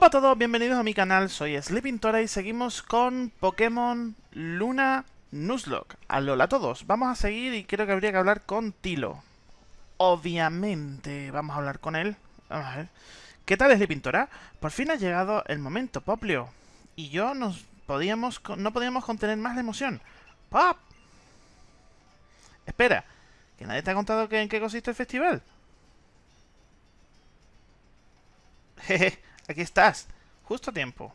Hola a todos, bienvenidos a mi canal, soy Sleepintora y seguimos con Pokémon Luna Nuzlocke. Alola a todos, vamos a seguir y creo que habría que hablar con Tilo. Obviamente, vamos a hablar con él. Vamos a ver. ¿Qué tal Sleepintora? Por fin ha llegado el momento, Poplio. Y yo podíamos, no podíamos contener más la emoción. ¡Pop! Espera, ¿que nadie te ha contado en qué consiste el festival? Jeje. Aquí estás. Justo a tiempo.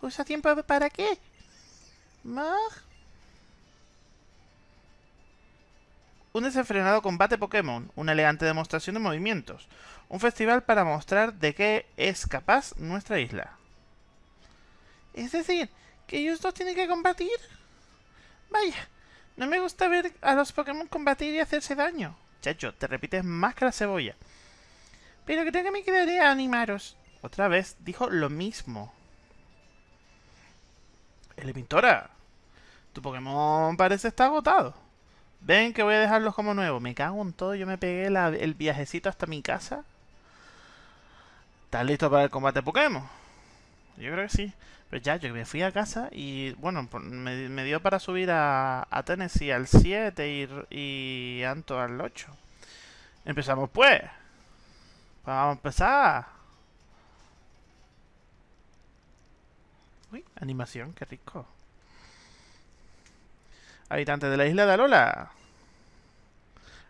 ¿Justo a tiempo para qué? Un desenfrenado combate Pokémon, una elegante demostración de movimientos, un festival para mostrar de qué es capaz nuestra isla. Es decir, que ellos dos tienen que combatir. Vaya, no me gusta ver a los Pokémon combatir y hacerse daño. Chacho, te repites más que la cebolla. Pero que me quedaré a animaros. Otra vez dijo lo mismo. Elementora, tu Pokémon parece estar agotado. Ven que voy a dejarlos como nuevos. Me cago en todo, yo me pegué el viajecito hasta mi casa. ¿Estás listo para el combate Pokémon? Yo creo que sí. Pero ya, yo me fui a casa y, bueno, me, dio para subir a, Tennessee al 7 y, y Anto al 8. Empezamos pues. Vamos a empezar. Uy, animación, qué rico. Habitantes de la isla de Alola.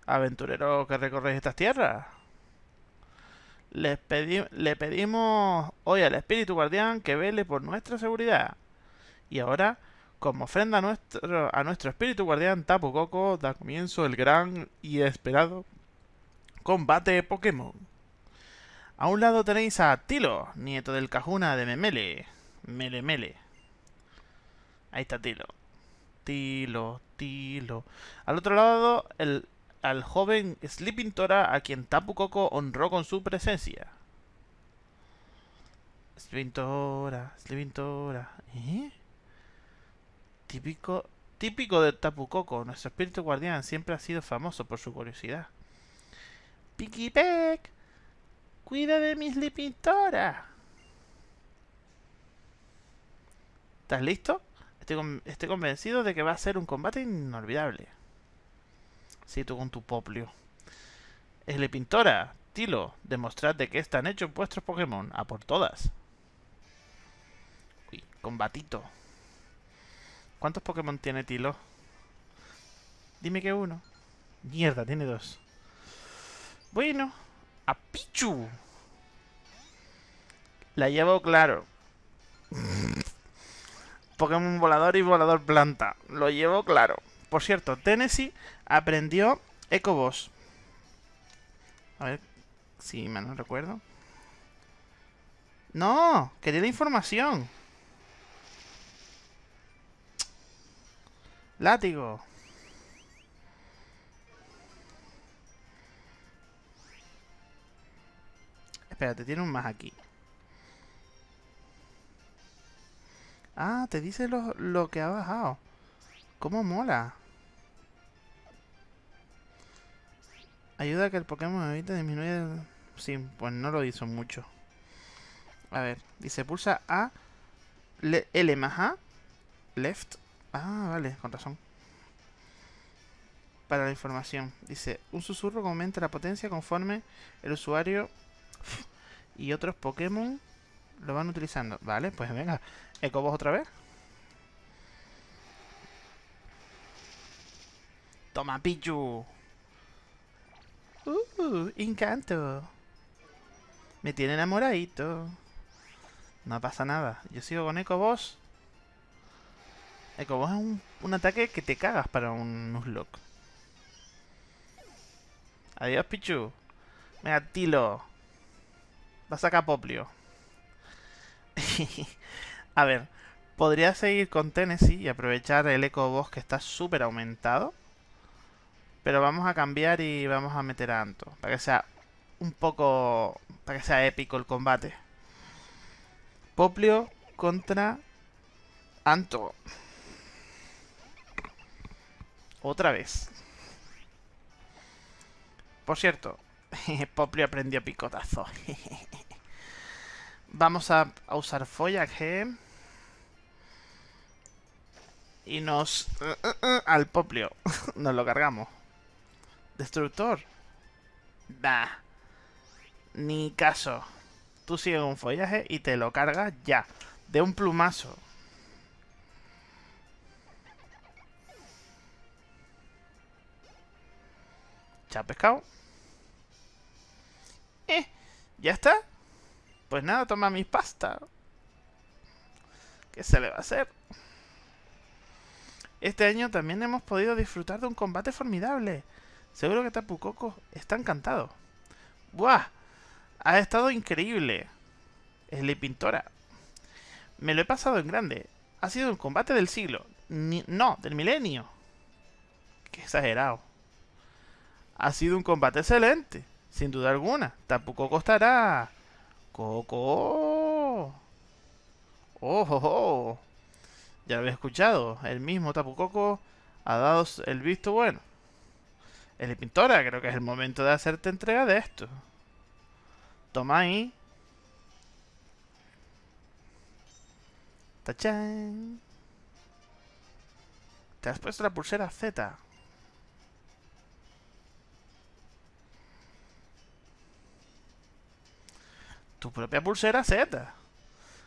Aventurero que recorres estas tierras. le pedimos hoy al espíritu guardián que vele por nuestra seguridad. Y ahora, como ofrenda a nuestro, a nuestro espíritu guardián Tapu Koko, da comienzo el gran y esperado combate Pokémon. A un lado tenéis a Tilo, nieto del Cajuna de Memele. Mele Mele. Ahí está Tilo. Tilo, Tilo. Al otro lado, el, al joven Sleeping Tora, a quien Tapu Koko honró con su presencia. Sleeping Tora, Sleeping Tora. ¿Eh? Típico, típico de Tapu Koko. Nuestro espíritu guardián siempre ha sido famoso por su curiosidad. Picky Peck. Cuida de mis lipintoras. ¿Estás listo? Estoy, convencido de que va a ser un combate inolvidable. Sí, tú con tu poplio. Es pintora. Tilo, demostrad de qué están hechos vuestros Pokémon. A por todas. Combatito. ¿Cuántos Pokémon tiene Tilo? Dime que uno. Mierda, tiene dos. Bueno, a Pichu. La llevo claro. Pokémon volador y volador planta. Lo llevo claro. Por cierto, Tennessee aprendió Boss. A ver si me no recuerdo. No, quería la información. Látigo. Espérate, tiene un más aquí. Ah, te dice lo, que ha bajado. ¿Cómo mola? Ayuda a que el Pokémon evite disminuir... Sí, pues no lo hizo mucho. A ver, dice pulsa A, L más A, left. Ah, vale, con razón. Para la información. Dice, un susurro que aumenta la potencia conforme el usuario y otros Pokémon lo van utilizando. Vale, pues venga. Ecobos otra vez. Toma, Pichu. Uh, encanto. Me tiene enamoradito. No pasa nada. Yo sigo con Ecoboss. Ecoboss es un, un ataque que te cagas para un Nuzlocke. Adiós, Pichu. Venga, Tilo. Va a sacar Poplio. a ver, podría seguir con Tennessee y aprovechar el Eco Boss que está súper aumentado. Pero vamos a cambiar y vamos a meter a Anto. Para que sea un poco... Para que sea épico el combate. Poplio contra Anto. Otra vez. Por cierto, Poplio aprendió picotazo. Vamos a, usar follaje. Y nos... Al poplio. nos lo cargamos. Destructor. Bah. Ni caso. Tú sigues un follaje y te lo cargas ya. De un plumazo. ¿Ya pescado? ¿Ya está? Pues nada, toma mi pasta. ¿Qué se le va a hacer? Este año también hemos podido disfrutar de un combate formidable. Seguro que Tapu Koko está encantado. ¡Buah! Ha estado increíble. Es la pintora. Me lo he pasado en grande. Ha sido un combate del siglo. no, del milenio. Qué exagerado. Ha sido un combate excelente. Sin duda alguna. Tapu Koko estará Coco. ¡Oh, oh, Ya lo había escuchado. El mismo Tapu ha dado el visto bueno. El pintora, creo que es el momento de hacerte entrega de esto. Toma ahí. ¡Tachán! Te has puesto la pulsera Z. tu propia pulsera Z.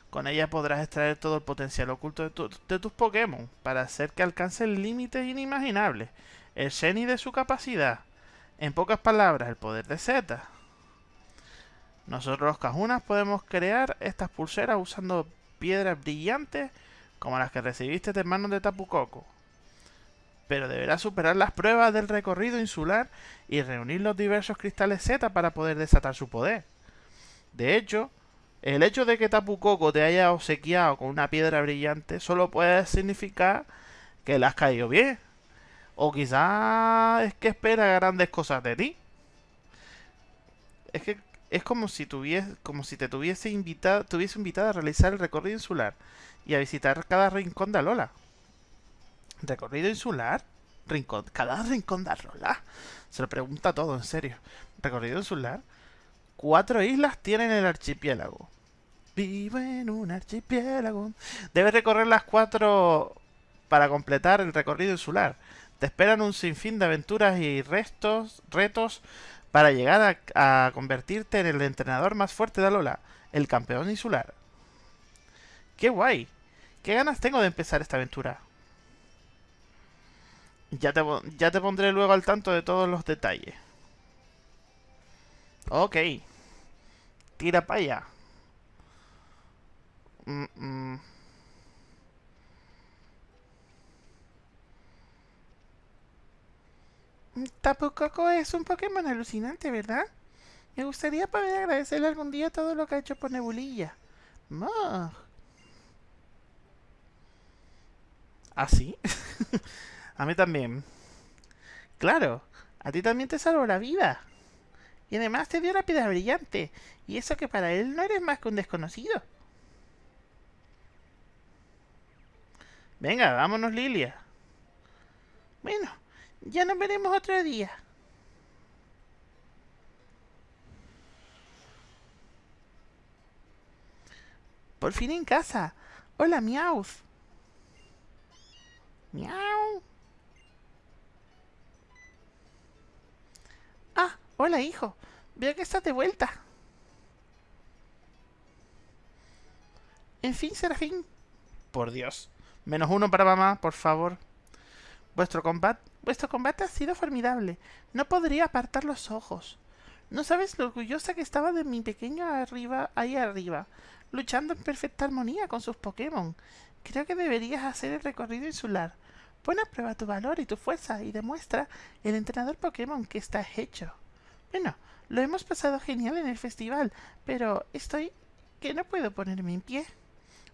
Con ella podrás extraer todo el potencial oculto de, tus Pokémon para hacer que alcancen límites inimaginables. El Sheni de su capacidad. En pocas palabras, el poder de Z. Nosotros los Cajunas podemos crear estas pulseras usando piedras brillantes como las que recibiste de manos de Tapu Koko. Pero deberás superar las pruebas del recorrido insular y reunir los diversos cristales Z para poder desatar su poder. De hecho, el hecho de que Tapu te haya obsequiado con una piedra brillante solo puede significar que le has caído bien. O quizás es que espera grandes cosas de ti. Es que es como si como si te tuviese invitado, tuviese invitado a realizar el recorrido insular y a visitar cada rincón de Alola. ¿Recorrido insular? Rincón, cada rincón de Alola. Se lo pregunta todo, en serio. ¿Recorrido insular? Cuatro islas tienen el archipiélago. Vivo en un archipiélago. Debes recorrer las cuatro para completar el recorrido insular. Te esperan un sinfín de aventuras y restos, retos para llegar a, convertirte en el entrenador más fuerte de Alola, el campeón insular. ¡Qué guay! ¿Qué ganas tengo de empezar esta aventura? Ya te, ya te pondré luego al tanto de todos los detalles. Ok. Tira para allá. Mm, es un Pokémon alucinante, ¿verdad? Me gustaría poder agradecerle algún día todo lo que ha hecho por Nebulilla. ¿Ah, sí? a mí también. Claro, a ti también te salvó la vida. Y además te dio la piedra brillante. Y eso que para él no eres más que un desconocido. Venga, vámonos, Lilia. Bueno, ya nos veremos otro día. Por fin en casa. Hola, Miauz. Miau. Ah, hola, hijo. Veo que estás de vuelta. En fin, Serafín. Por Dios. Menos uno para mamá, por favor. Vuestro combate, vuestro combate ha sido formidable. No podría apartar los ojos. No sabes lo orgullosa que estaba de mi pequeño arriba, ahí arriba, luchando en perfecta armonía con sus Pokémon. Creo que deberías hacer el recorrido insular. Pon a prueba tu valor y tu fuerza y demuestra el entrenador Pokémon que estás hecho. Bueno, lo hemos pasado genial en el festival, pero estoy que no puedo ponerme en pie.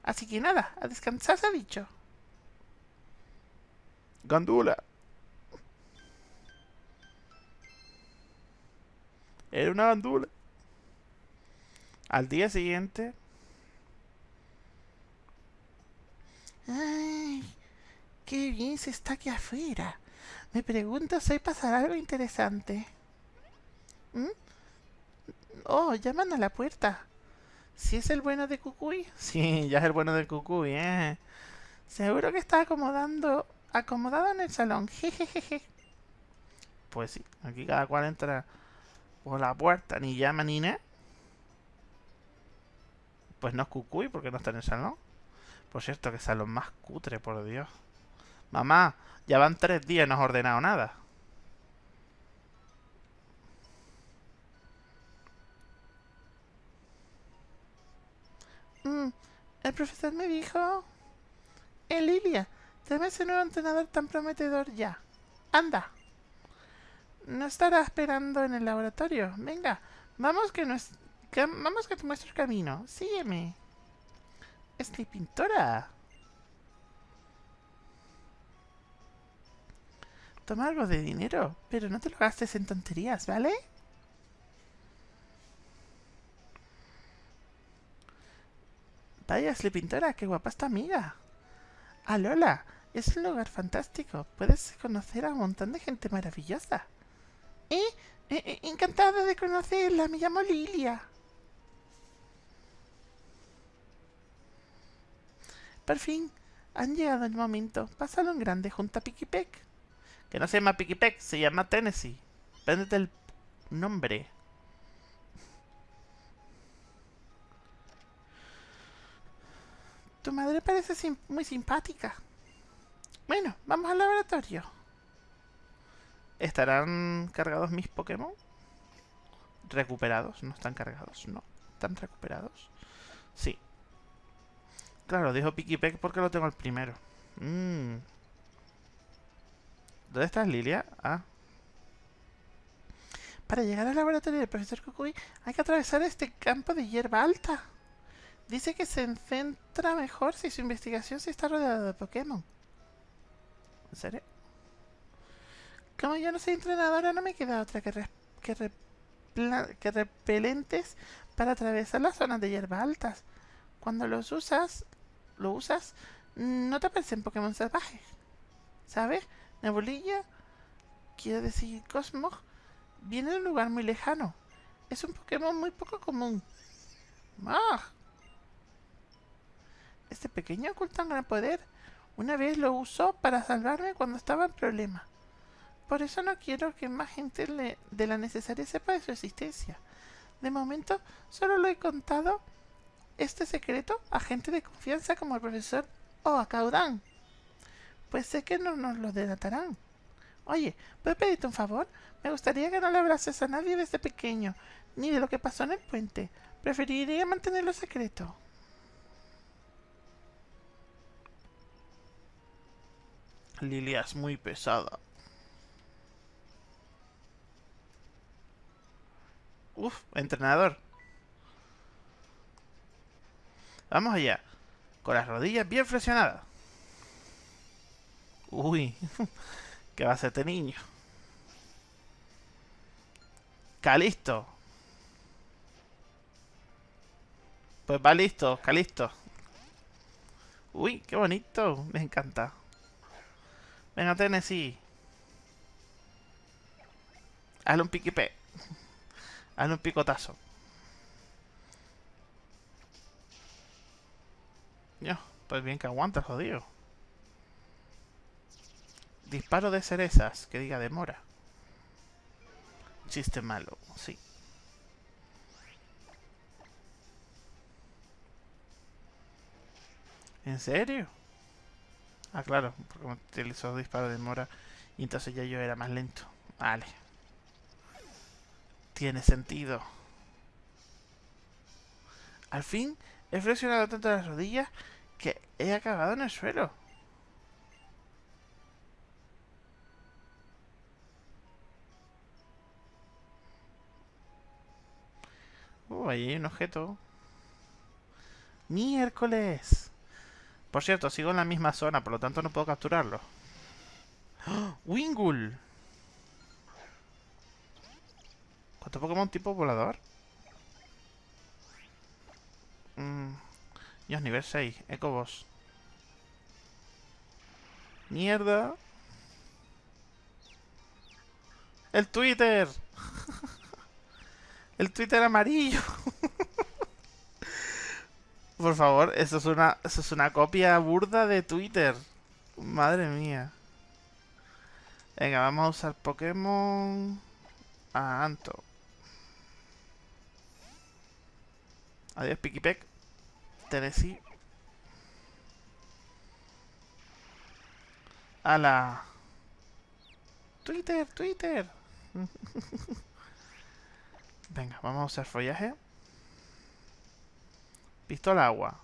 Así que nada, a descansar se ha dicho. Gandula. Era una gandula. Al día siguiente... ¡Ay! ¡Qué bien se está aquí afuera! Me pregunto si pasará algo interesante. ¿Mm? Oh, llaman a la puerta. ¿Sí es el bueno de Cucuy? Sí, ya es el bueno de Cucuy, ¿eh? Seguro que está acomodando, acomodado en el salón. Jejejeje. Pues sí, aquí cada cual entra por la puerta, ni llama ni nada. Pues no es Cucuy porque no está en el salón. Por cierto, que salón más cutre, por Dios. Mamá, ya van tres días y no has ordenado nada. El profesor me dijo... Eh, Lilia, tráeme ese nuevo entrenador tan prometedor ya. Anda. No estará esperando en el laboratorio. Venga, vamos que, no es, que vamos que te muestro el camino. Sígueme. Es mi pintora. Toma algo de dinero, pero no te lo gastes en tonterías, ¿vale? Vaya, Ashley Pintora, qué guapa esta amiga. Ah, Lola, es un lugar fantástico. Puedes conocer a un montón de gente maravillosa. ¿Eh? eh, eh encantada de conocerla, me llamo Lilia. Por fin, han llegado el momento. Pásalo en grande junto a Picky Peck. Que no se llama Picky Peck, se llama Tennessee. Véndete el nombre. Tu madre parece muy simpática. Bueno, vamos al laboratorio. ¿Estarán cargados mis Pokémon? ¿Recuperados? No están cargados, no. ¿Están recuperados? Sí. Claro, dijo Peck porque lo tengo el primero. Mm. ¿Dónde estás, Lilia? Ah. Para llegar al laboratorio del profesor Kukui hay que atravesar este campo de hierba alta. Dice que se centra mejor si su investigación se está rodeada de Pokémon. ¿En serio? Como yo no soy entrenadora, no me queda otra que, que, repelentes para atravesar las zonas de hierba altas. Cuando los usas, lo usas, no te aparecen Pokémon salvajes. ¿Sabes? Nebulilla, quiero decir Cosmos, viene de un lugar muy lejano. Es un Pokémon muy poco común. ¡Ah! Este pequeño oculta un gran poder. Una vez lo usó para salvarme cuando estaba en problemas. Por eso no quiero que más gente de la necesaria sepa de su existencia. De momento, solo lo he contado este secreto a gente de confianza como el profesor o a Caudán. Pues sé que no nos lo delatarán. Oye, ¿puedo pedirte un favor? Me gustaría que no le hablases a nadie desde pequeño, ni de lo que pasó en el puente. Preferiría mantenerlo secreto. Lilia es muy pesada. Uf, entrenador. Vamos allá. Con las rodillas bien flexionadas. Uy, ¿qué va a hacer este niño? Calisto. Pues va listo, Calisto. Uy, qué bonito. Me encanta. Venga, Tennessee. Hazle un piquipé. Hazle un picotazo. Ya, pues bien que aguanta, jodido. Disparo de cerezas, que diga demora. Chiste malo, sí. ¿En serio? Ah, claro, porque utilizó disparo de demora y entonces ya yo era más lento. Vale. Tiene sentido. Al fin he flexionado tanto las rodillas que he acabado en el suelo. Uh, ahí hay un objeto. ¡Miércoles! Por cierto, sigo en la misma zona, por lo tanto no puedo capturarlo. ¡Oh! ¡Wingull! ¿Cuánto Pokémon tipo volador? Mmm... Dios, nivel 6. Ecobos. ¡Mierda! ¡El Twitter! ¡El Twitter amarillo! Por favor, eso es una, eso es una copia burda de Twitter. Madre mía. Venga, vamos a usar Pokémon... A Anto. Adiós, Pikipek. Tennessee. la Twitter, Twitter. Venga, vamos a usar follaje. Pistola agua.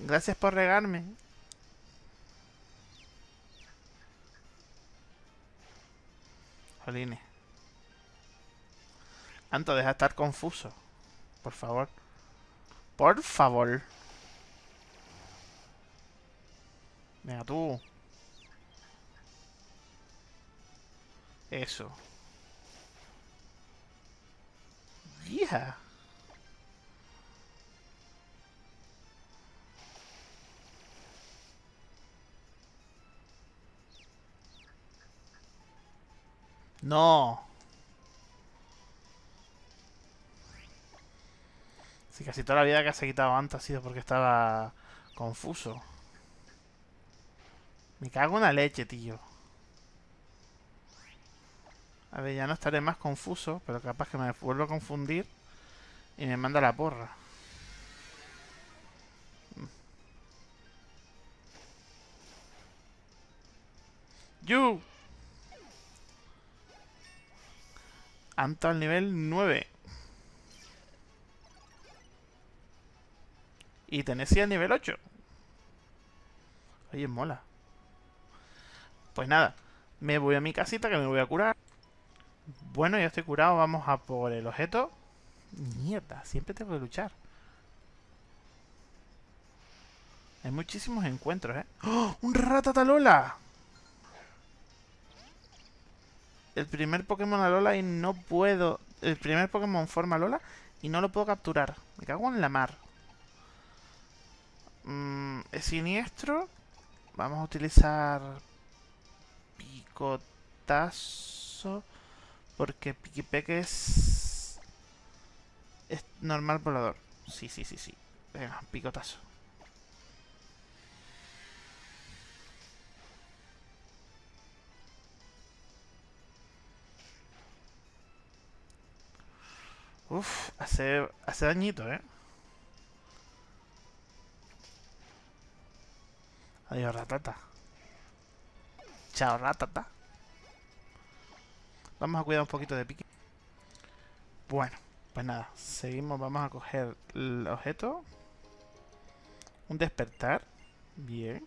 Gracias por regarme. Jolines. Anto, deja de estar confuso. Por favor. Por favor. Venga, tú. Eso. No. Si casi toda la vida que se ha quitado antes ha sido porque estaba confuso. Me cago en la leche, tío. A ver, ya no estaré más confuso, pero capaz que me vuelvo a confundir y me manda la porra. ¡You! Anto al nivel 9. Y Tennessee al nivel 8. Oye, mola. Pues nada, me voy a mi casita que me voy a curar. Bueno, ya estoy curado, vamos a por el objeto. Mierda, siempre tengo que luchar. Hay muchísimos encuentros, ¿eh? ¡Oh! ¡Un ratatalola! El primer Pokémon Alola y no puedo... El primer Pokémon forma Alola y no lo puedo capturar. Me cago en la mar. Mm, es siniestro. Vamos a utilizar picotazo. Porque Piquipeque es... Es normal volador. Sí, sí, sí, sí. Venga, picotazo. Uf, hace, hace dañito, ¿eh? Adiós, ratata. Chao, ratata. Vamos a cuidar un poquito de pique. Bueno, pues nada, seguimos, vamos a coger el objeto. Un despertar. Bien.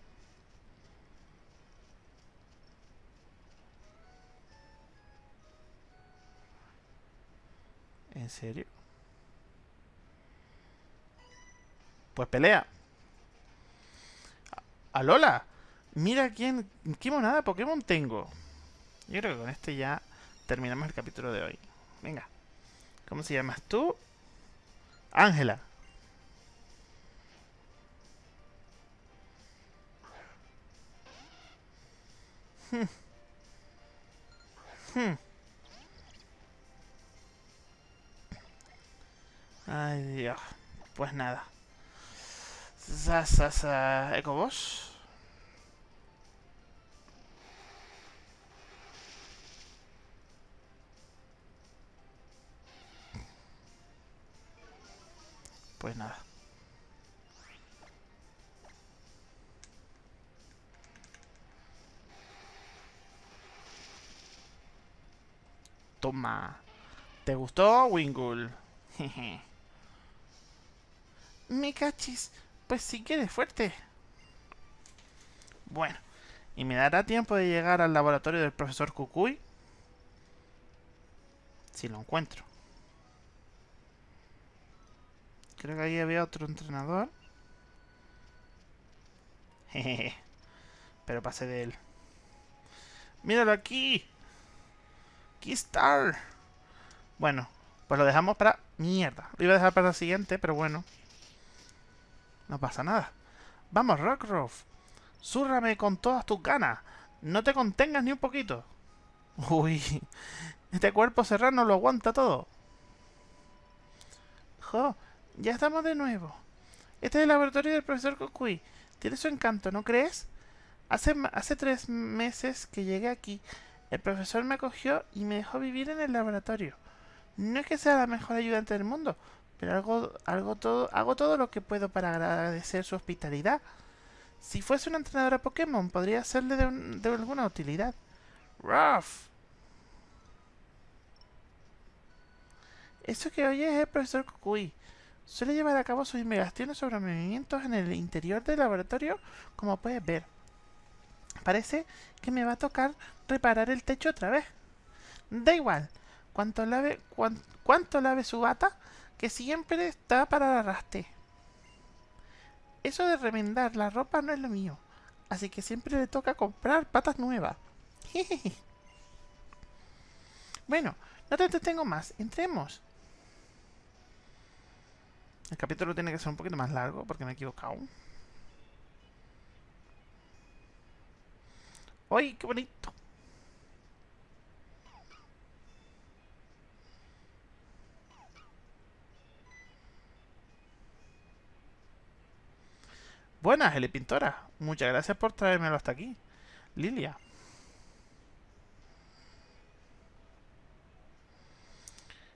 ¿En serio? Pues pelea. ¡Alola! Mira quién... ¿Qué monada de Pokémon tengo? Yo creo que con este ya terminamos el capítulo de hoy. Venga. ¿Cómo se llamas tú? Ángela. Hmm. Hmm. Ay, Dios. Pues nada. Sa, Ecobos. Pues nada. Toma. ¿Te gustó, Wingull? Me cachis. Pues si quieres fuerte. Bueno. ¿Y me dará tiempo de llegar al laboratorio del profesor Kukui? Si lo encuentro. Creo que ahí había otro entrenador. Jejeje. Pero pasé de él. ¡Míralo aquí! ¡Keystar! Bueno, pues lo dejamos para... Mierda. Lo iba a dejar para la siguiente, pero bueno. No pasa nada. Vamos, Rockruff. Súrrame con todas tus ganas. No te contengas ni un poquito. Uy. Este cuerpo serrano lo aguanta todo. Jo, ya estamos de nuevo. Este es el laboratorio del profesor Kokui. Tiene su encanto, ¿no crees? Hace, hace tres meses que llegué aquí. El profesor me acogió y me dejó vivir en el laboratorio. No es que sea la mejor ayudante del mundo, pero algo, todo, hago todo lo que puedo para agradecer su hospitalidad. Si fuese una entrenadora Pokémon, podría serle de, de alguna utilidad. Ruff. Eso que oyes es el profesor Kukui. Suele llevar a cabo sus investigaciones sobre movimientos en el interior del laboratorio, como puedes ver. Parece que me va a tocar reparar el techo otra vez. Da igual, cuánto lave, lave su bata, que siempre está para el arrastre. Eso de remendar la ropa no es lo mío, así que siempre le toca comprar patas nuevas. bueno, no te entretengo más, entremos. El capítulo tiene que ser un poquito más largo porque me he equivocado. ¡Ay, qué bonito! Buenas, Eli Pintora. Muchas gracias por traérmelo hasta aquí. Lilia.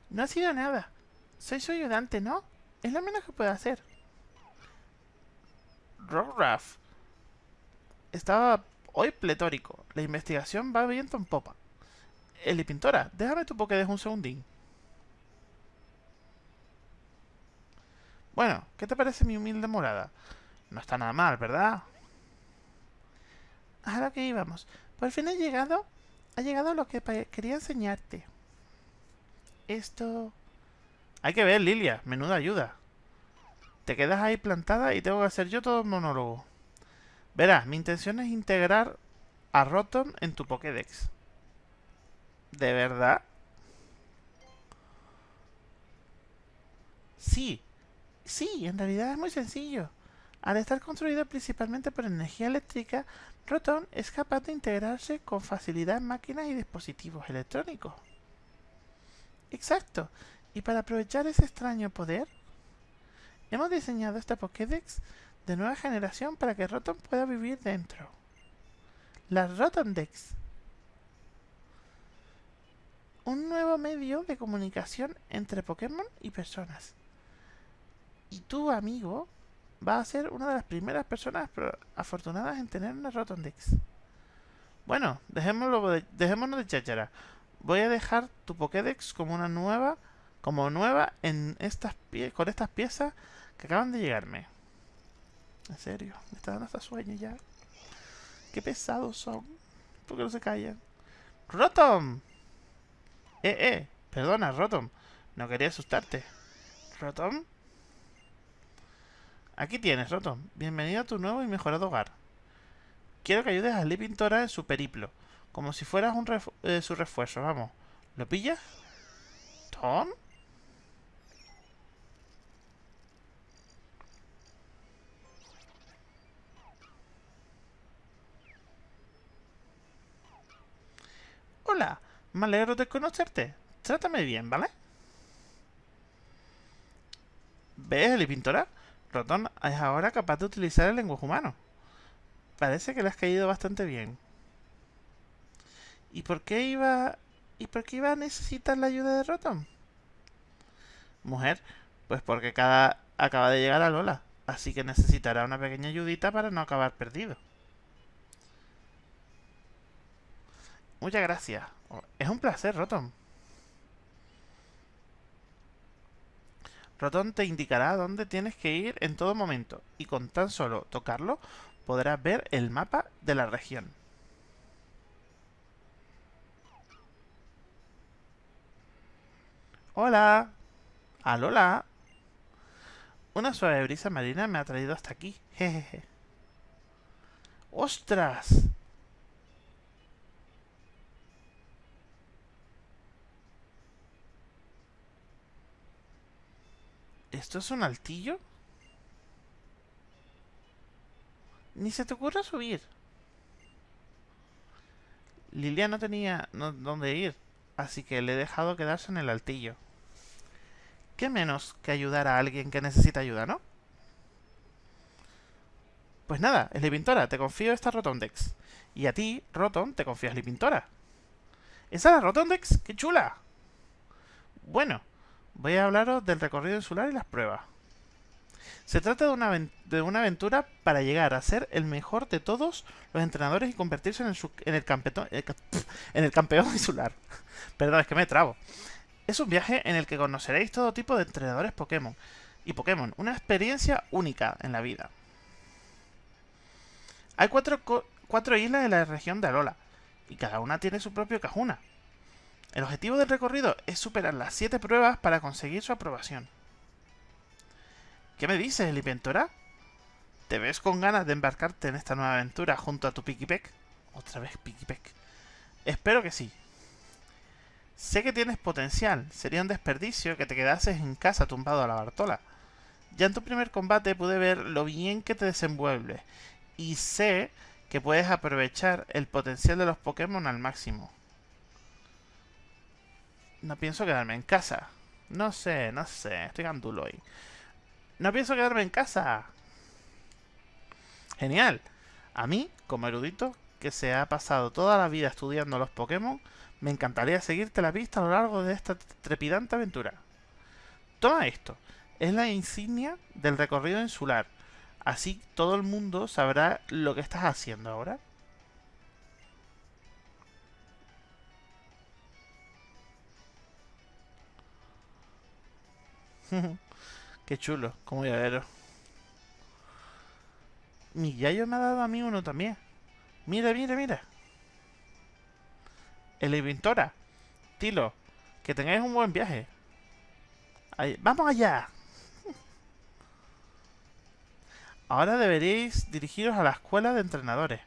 No ha sido nada. Soy su ayudante, ¿no? Es lo menos que puedo hacer. Rorraf. Estaba hoy pletórico. La investigación va viento en popa. Eli Pintora, déjame tu Pokédex un segundín. Bueno, ¿qué te parece mi humilde morada? No está nada mal, ¿verdad? A lo que íbamos. Por fin he llegado... Ha llegado lo que quería enseñarte. Esto... Hay que ver, Lilia. Menuda ayuda. Te quedas ahí plantada y tengo que hacer yo todo el monólogo. Verás, mi intención es integrar a Rotom en tu Pokédex. ¿De verdad? Sí. Sí, en realidad es muy sencillo. Al estar construido principalmente por energía eléctrica, Rotom es capaz de integrarse con facilidad en máquinas y dispositivos electrónicos. Exacto. Y para aprovechar ese extraño poder, hemos diseñado esta Pokédex de nueva generación para que Rotom pueda vivir dentro. La Rotomdex. Un nuevo medio de comunicación entre Pokémon y personas. Y tu amigo va a ser una de las primeras personas afortunadas en tener una Rotondex. Bueno, dejémoslo de, dejémonos de cháchara. Voy a dejar tu Pokédex como una nueva, como nueva en estas con estas piezas que acaban de llegarme. En serio, me está dando hasta sueño ya. Qué pesados son. ¿Por qué no se callan? ¡Rotom! Eh, eh, perdona, Rotom. No quería asustarte. ¿Rotom? Aquí tienes, Rotom. Bienvenido a tu nuevo y mejorado hogar. Quiero que ayudes a Lee Pintora en su periplo. Como si fueras un eh, su refuerzo, vamos. ¿Lo pillas? ¿Tom? Hola, me alegro de conocerte. Trátame bien, ¿vale? ¿Ves, Eli Pintora? Rotom es ahora capaz de utilizar el lenguaje humano. Parece que le has caído bastante bien. ¿Y por qué iba... ¿Y por qué iba a necesitar la ayuda de Rotom? Mujer, pues porque cada acaba de llegar a Lola, así que necesitará una pequeña ayudita para no acabar perdido. Muchas gracias. Es un placer, Rotom. Rotom te indicará dónde tienes que ir en todo momento y con tan solo tocarlo podrás ver el mapa de la región. Hola. Alola. Una suave brisa marina me ha traído hasta aquí. Jejeje. ¡Ostras! ¿Esto es un altillo? Ni se te ocurra subir. Lilia no tenía dónde ir, así que le he dejado quedarse en el altillo. ¿Qué menos que ayudar a alguien que necesita ayuda, no? Pues nada, Slipintora, te confío esta Rotondex. Y a ti, Roton, te confío Slipintora. ¿Esa es la Rotondex? ¡Qué chula! Bueno, voy a hablaros del recorrido insular y las pruebas. Se trata de una, de una, aventura para llegar a ser el mejor de todos los entrenadores y convertirse en el, campeón insular. Perdón, es que me trabo. Es un viaje en el que conoceréis todo tipo de entrenadores Pokémon y Pokémon, una experiencia única en la vida. Hay cuatro, cuatro islas en la región de Alola, y cada una tiene su propio Cajuna. El objetivo del recorrido es superar las 7 pruebas para conseguir su aprobación. ¿Qué me dices, Elipentora? ¿Te ves con ganas de embarcarte en esta nueva aventura junto a tu Pikipek? Otra vez Pikipek. Espero que sí. Sé que tienes potencial. Sería un desperdicio que te quedases en casa tumbado a la Bartola. Ya en tu primer combate pude ver lo bien que te desenvuelves. Y sé que puedes aprovechar el potencial de los Pokémon al máximo. No pienso quedarme en casa. No sé, no sé. Estoy gandulo hoy. No pienso quedarme en casa. Genial. A mí, como erudito, que se ha pasado toda la vida estudiando los Pokémon, me encantaría seguirte la pista a lo largo de esta trepidante aventura. Toma esto. Es la insignia del recorrido insular. Así todo el mundo sabrá lo que estás haciendo ahora. Qué chulo, como llavero. Mi Yayo me ha dado a mí uno también. Mira, mira, mira. El Inventora. Tilo, que tengáis un buen viaje. ¡Vamos allá! Ahora deberéis dirigiros a la escuela de entrenadores.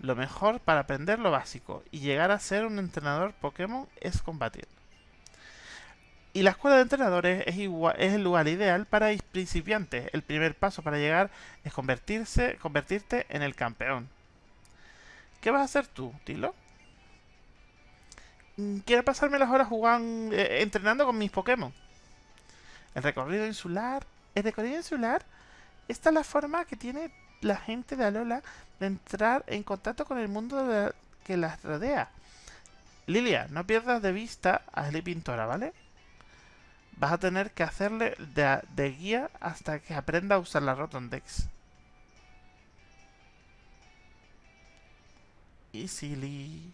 Lo mejor para aprender lo básico y llegar a ser un entrenador Pokémon es combatir. Y la escuela de entrenadores es, el lugar ideal para principiantes. El primer paso para llegar es convertirse, convertirte en el campeón. ¿Qué vas a hacer tú, Tilo? Mm, quiero pasarme las horas jugando, eh, entrenando con mis Pokémon. El recorrido insular. El recorrido insular. Esta es la forma que tiene la gente de Alola de entrar en contacto con el mundo que las rodea. Lilia, no pierdas de vista a Pintora, ¿vale? Vas a tener que hacerle de, guía hasta que aprenda a usar la Rotondex. Y silly.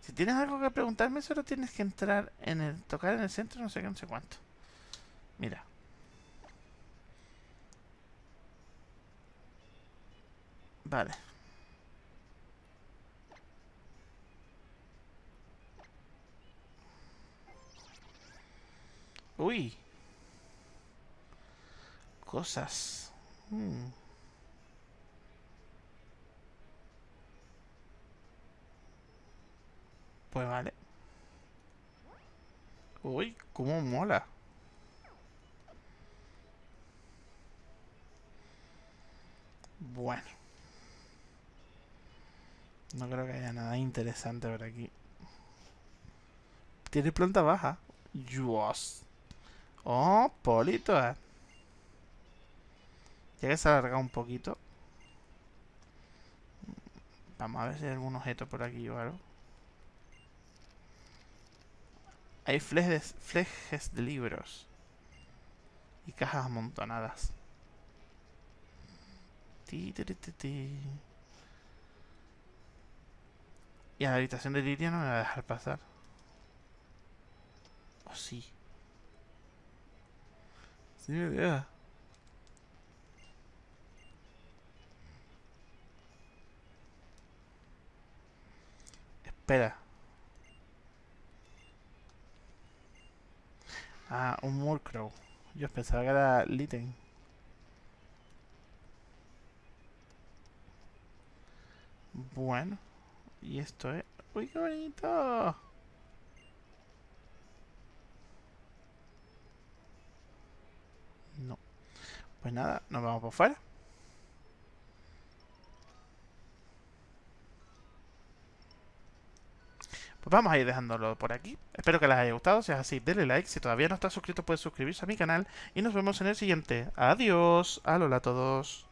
Si tienes algo que preguntarme, solo tienes que entrar en el... Tocar en el centro, no sé qué, no sé cuánto. Mira. Vale. Uy. Cosas. Hmm. Pues vale. Uy, cómo mola. Bueno. No creo que haya nada interesante por aquí. Tiene planta baja. Dios. Oh, Polito. Eh. Ya que se ha alargado un poquito. Vamos a ver si hay algún objeto por aquí o algo. Hay flejes, flejes de libros. Y cajas amontonadas. Y a la habitación de Lidia no me va a dejar pasar. ¿O sí? Sí. Espera. Ah, un Murkrow. Yo pensaba que era Litten. Bueno. Y esto es... ¡Uy, qué bonito! Pues nada, nos vamos por fuera. Pues vamos a ir dejándolo por aquí. Espero que les haya gustado. Si es así, denle like. Si todavía no estás suscrito, puedes suscribirse a mi canal. Y nos vemos en el siguiente. Adiós. Alola a todos.